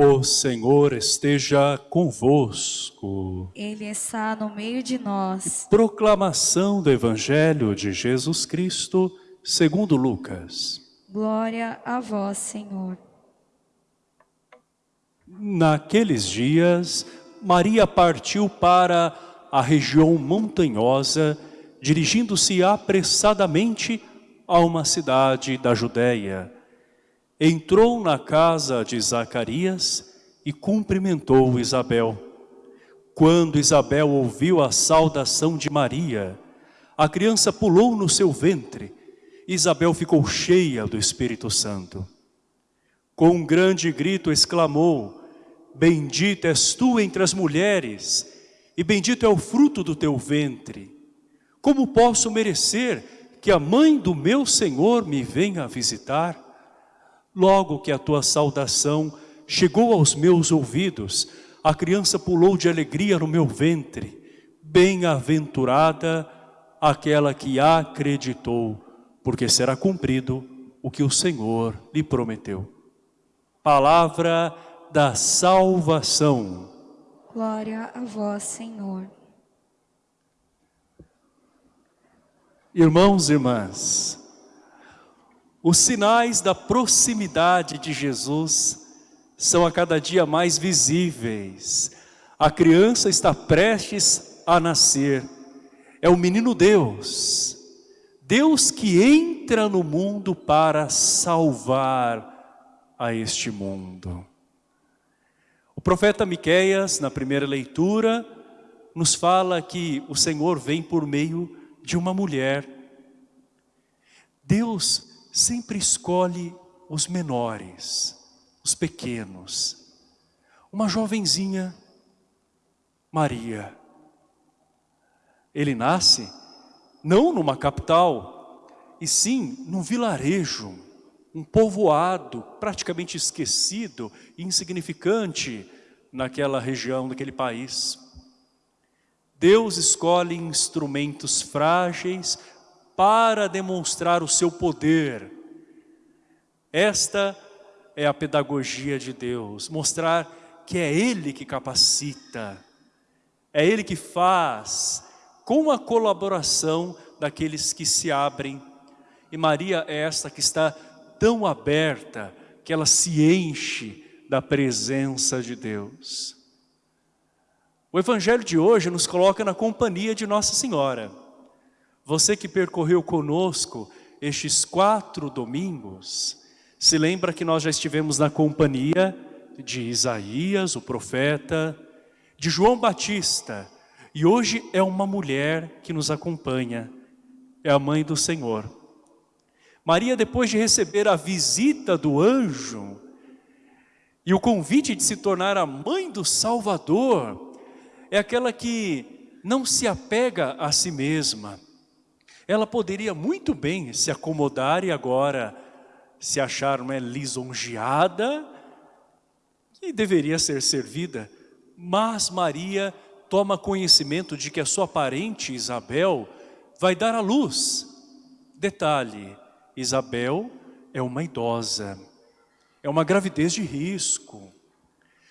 O Senhor esteja convosco. Ele está no meio de nós. Proclamação do Evangelho de Jesus Cristo, segundo Lucas. Glória a vós, Senhor. Naqueles dias, Maria partiu para a região montanhosa dirigindo-se apressadamente a uma cidade da Judéia entrou na casa de Zacarias e cumprimentou Isabel. Quando Isabel ouviu a saudação de Maria, a criança pulou no seu ventre. Isabel ficou cheia do Espírito Santo. Com um grande grito exclamou, Bendita és tu entre as mulheres, e bendito é o fruto do teu ventre. Como posso merecer que a mãe do meu Senhor me venha visitar? Logo que a tua saudação chegou aos meus ouvidos, a criança pulou de alegria no meu ventre. Bem-aventurada aquela que acreditou, porque será cumprido o que o Senhor lhe prometeu. Palavra da salvação. Glória a vós, Senhor. Irmãos e irmãs, os sinais da proximidade de Jesus são a cada dia mais visíveis. A criança está prestes a nascer. É o menino Deus. Deus que entra no mundo para salvar a este mundo. O profeta Miqueias, na primeira leitura, nos fala que o Senhor vem por meio de uma mulher. Deus sempre escolhe os menores, os pequenos. Uma jovenzinha, Maria. Ele nasce não numa capital, e sim num vilarejo, um povoado praticamente esquecido, insignificante naquela região, naquele país. Deus escolhe instrumentos frágeis para demonstrar o seu poder. Esta é a pedagogia de Deus, mostrar que é Ele que capacita, é Ele que faz, com a colaboração daqueles que se abrem. E Maria é esta que está tão aberta, que ela se enche da presença de Deus. O Evangelho de hoje nos coloca na companhia de Nossa Senhora. Você que percorreu conosco estes quatro domingos, se lembra que nós já estivemos na companhia de Isaías, o profeta, de João Batista, e hoje é uma mulher que nos acompanha, é a mãe do Senhor. Maria, depois de receber a visita do anjo e o convite de se tornar a mãe do Salvador, é aquela que não se apega a si mesma, ela poderia muito bem se acomodar e agora se achar uma lisonjeada e deveria ser servida. Mas Maria toma conhecimento de que a sua parente Isabel vai dar à luz. Detalhe, Isabel é uma idosa, é uma gravidez de risco.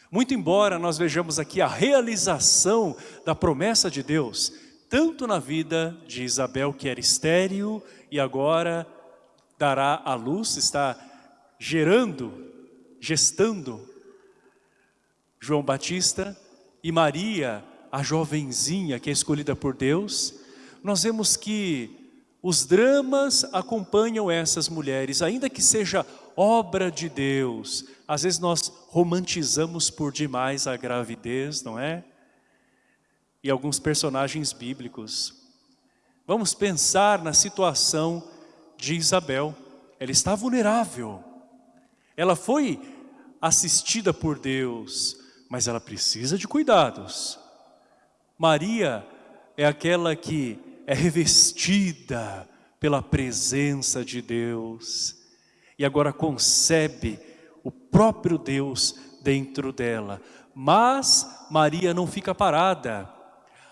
Muito embora nós vejamos aqui a realização da promessa de Deus, tanto na vida de Isabel, que era estéril, e agora dará à luz, está gerando, gestando João Batista, e Maria, a jovenzinha que é escolhida por Deus, nós vemos que os dramas acompanham essas mulheres, ainda que seja obra de Deus. Às vezes nós romantizamos por demais a gravidez, não é? e alguns personagens bíblicos. Vamos pensar na situação de Isabel. Ela está vulnerável. Ela foi assistida por Deus, mas ela precisa de cuidados. Maria é aquela que é revestida pela presença de Deus e agora concebe o próprio Deus dentro dela. Mas Maria não fica parada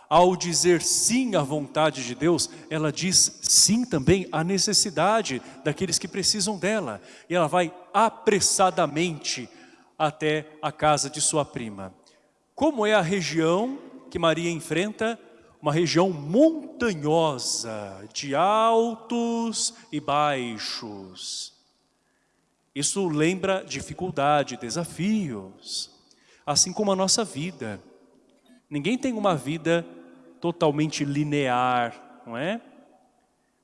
ao dizer sim à vontade de Deus, ela diz sim também à necessidade daqueles que precisam dela. E ela vai apressadamente até a casa de sua prima. Como é a região que Maria enfrenta? Uma região montanhosa, de altos e baixos. Isso lembra dificuldade, desafios, assim como a nossa vida. Ninguém tem uma vida totalmente linear, não é?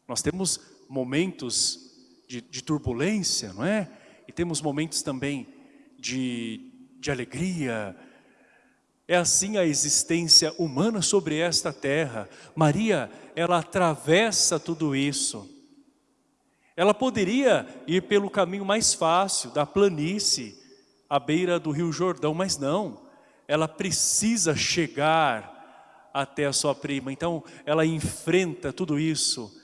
Nós temos momentos de, de turbulência, não é? E temos momentos também de, de alegria. É assim a existência humana sobre esta terra. Maria, ela atravessa tudo isso. Ela poderia ir pelo caminho mais fácil, da planície, à beira do rio Jordão, mas não. Ela precisa chegar até a sua prima. Então, ela enfrenta tudo isso.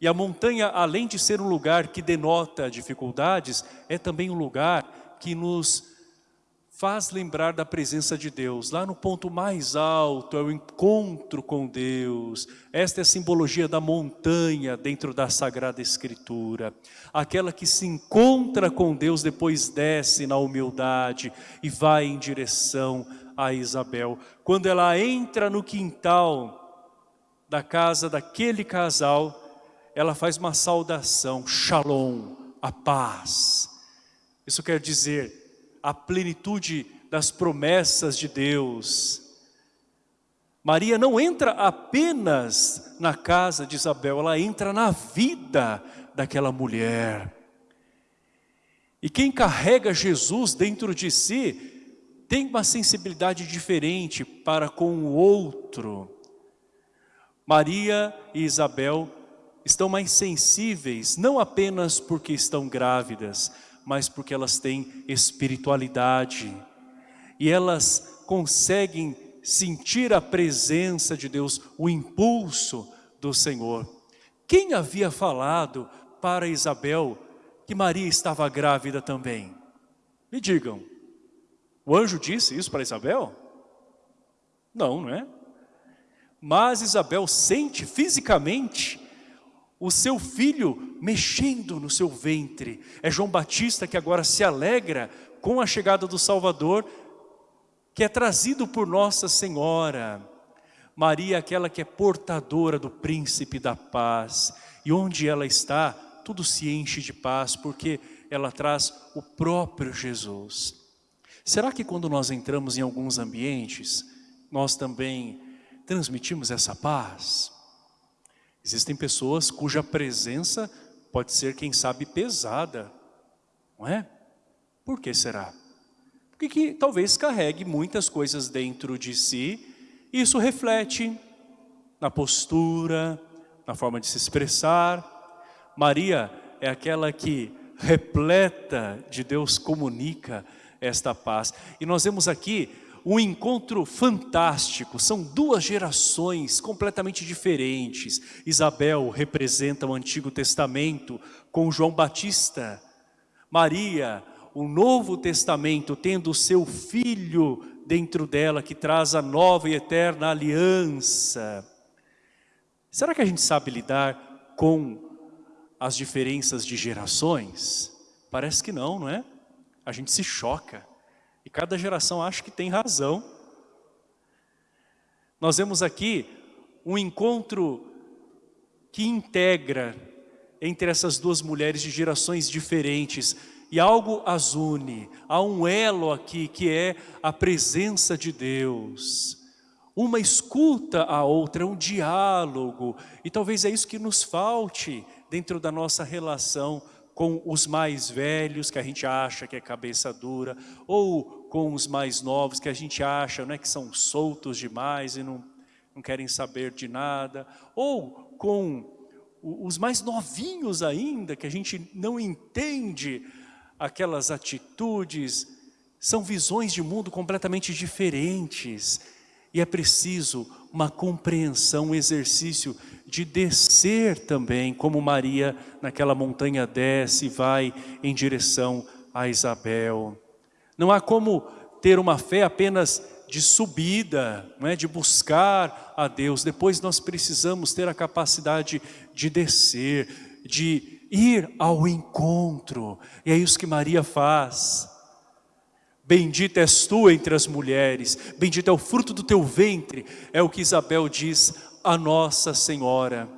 E a montanha, além de ser um lugar que denota dificuldades, é também um lugar que nos faz lembrar da presença de Deus. Lá no ponto mais alto é o encontro com Deus. Esta é a simbologia da montanha dentro da Sagrada Escritura. Aquela que se encontra com Deus, depois desce na humildade e vai em direção a Isabel. Quando ela entra no quintal da casa daquele casal, ela faz uma saudação, shalom, a paz. Isso quer dizer a plenitude das promessas de Deus. Maria não entra apenas na casa de Isabel, ela entra na vida daquela mulher. E quem carrega Jesus dentro de si tem uma sensibilidade diferente para com o outro. Maria e Isabel estão mais sensíveis, não apenas porque estão grávidas, mas porque elas têm espiritualidade. E elas conseguem sentir a presença de Deus, o impulso do Senhor. Quem havia falado para Isabel que Maria estava grávida também? Me digam, o anjo disse isso para Isabel? Não, não é? Mas Isabel sente fisicamente o seu filho mexendo no seu ventre. É João Batista que agora se alegra com a chegada do Salvador, que é trazido por Nossa Senhora. Maria, aquela que é portadora do príncipe da paz. E onde ela está, tudo se enche de paz, porque ela traz o próprio Jesus. Será que quando nós entramos em alguns ambientes, nós também transmitimos essa paz? Existem pessoas cuja presença pode ser, quem sabe, pesada, não é? Por que será? Porque que talvez carregue muitas coisas dentro de si, e isso reflete na postura, na forma de se expressar. Maria é aquela que repleta de Deus comunica esta paz. E nós vemos aqui um encontro fantástico, são duas gerações completamente diferentes. Isabel representa o Antigo Testamento com João Batista. Maria, o Novo Testamento, tendo o seu filho dentro dela, que traz a nova e eterna aliança. Será que a gente sabe lidar com as diferenças de gerações? Parece que não, não é? A gente se choca. E cada geração acha que tem razão. Nós vemos aqui um encontro que integra entre essas duas mulheres de gerações diferentes e algo as une. Há um elo aqui que é a presença de Deus. Uma escuta a outra, um diálogo. E talvez é isso que nos falte dentro da nossa relação com os mais velhos, que a gente acha que é cabeça dura, ou com os mais novos, que a gente acha né, que são soltos demais e não, não querem saber de nada, ou com os mais novinhos ainda, que a gente não entende aquelas atitudes, são visões de mundo completamente diferentes, e é preciso uma compreensão, um exercício de descer também, como Maria naquela montanha desce e vai em direção a Isabel. Não há como ter uma fé apenas de subida, não é? de buscar a Deus. Depois nós precisamos ter a capacidade de descer, de ir ao encontro. E é isso que Maria faz. Bendita és tu entre as mulheres, bendito é o fruto do teu ventre, é o que Isabel diz a Nossa Senhora.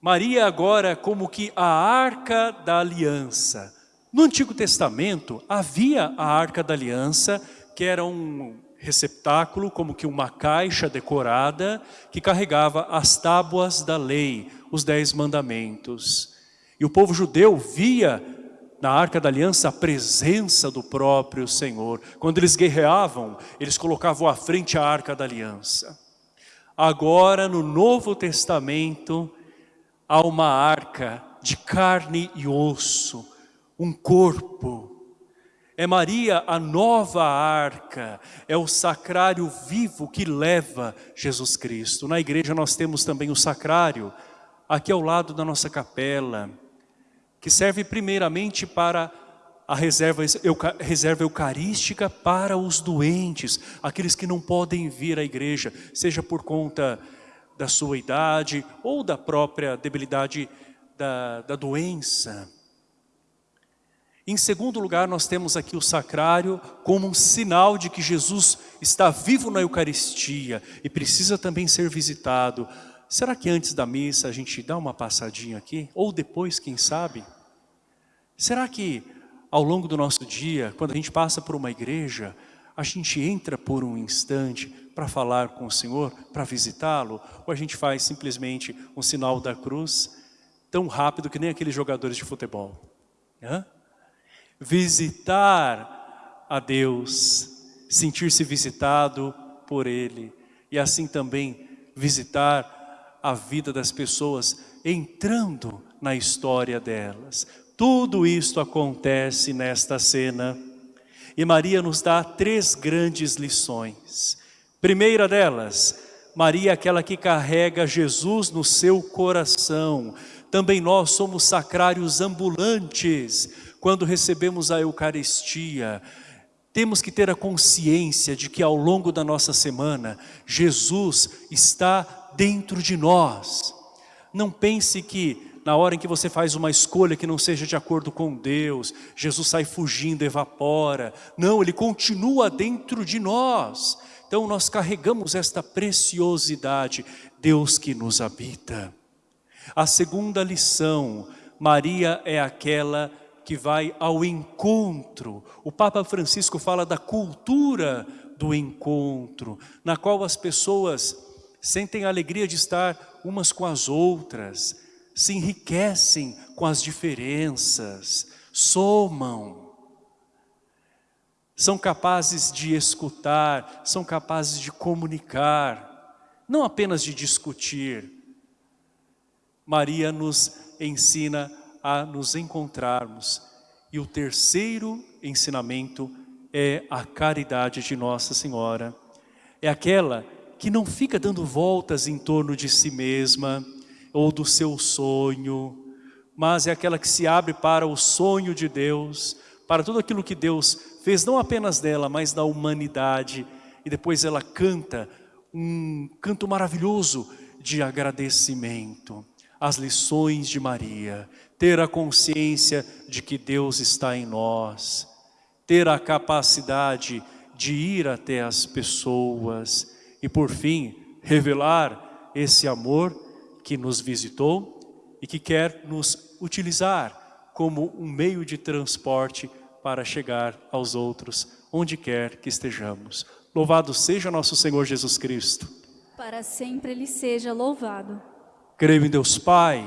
Maria agora como que a arca da aliança. No Antigo Testamento havia a arca da aliança, que era um receptáculo, como que uma caixa decorada, que carregava as tábuas da lei, os dez mandamentos. E o povo judeu via na Arca da Aliança a presença do próprio Senhor. Quando eles guerreavam, eles colocavam à frente a Arca da Aliança. Agora, no Novo Testamento, há uma arca de carne e osso, um corpo. É Maria a nova arca, é o sacrário vivo que leva Jesus Cristo. Na igreja nós temos também o sacrário, aqui ao lado da nossa capela, que serve primeiramente para a reserva, reserva eucarística para os doentes, aqueles que não podem vir à igreja, seja por conta da sua idade ou da própria debilidade da, da doença. Em segundo lugar, nós temos aqui o sacrário como um sinal de que Jesus está vivo na Eucaristia e precisa também ser visitado. Será que antes da missa a gente dá uma passadinha aqui? Ou depois, quem sabe? Será que ao longo do nosso dia, quando a gente passa por uma igreja, a gente entra por um instante para falar com o Senhor, para visitá-lo? Ou a gente faz simplesmente um sinal da cruz tão rápido que nem aqueles jogadores de futebol? Hã? Visitar a Deus, sentir-se visitado por Ele e assim também visitar a vida das pessoas entrando na história delas. Tudo isto acontece nesta cena. E Maria nos dá três grandes lições. Primeira delas, Maria é aquela que carrega Jesus no seu coração. Também nós somos sacrários ambulantes quando recebemos a Eucaristia. Temos que ter a consciência de que ao longo da nossa semana, Jesus está dentro de nós. Não pense que na hora em que você faz uma escolha que não seja de acordo com Deus, Jesus sai fugindo, evapora. Não, Ele continua dentro de nós. Então nós carregamos esta preciosidade, Deus que nos habita. A segunda lição, Maria é aquela que vai ao encontro. O Papa Francisco fala da cultura do encontro, na qual as pessoas sentem a alegria de estar umas com as outras, se enriquecem com as diferenças, somam, são capazes de escutar, são capazes de comunicar, não apenas de discutir. Maria nos ensina a nos encontrarmos. E o terceiro ensinamento é a caridade de Nossa Senhora. É aquela que não fica dando voltas em torno de si mesma ou do seu sonho, mas é aquela que se abre para o sonho de Deus, para tudo aquilo que Deus fez, não apenas dela, mas da humanidade. E depois ela canta um canto maravilhoso de agradecimento. As lições de Maria, ter a consciência de que Deus está em nós, ter a capacidade de ir até as pessoas, e por fim revelar esse amor que nos visitou e que quer nos utilizar como um meio de transporte para chegar aos outros, onde quer que estejamos. Louvado seja nosso Senhor Jesus Cristo. Para sempre Ele seja louvado. Creio em Deus Pai,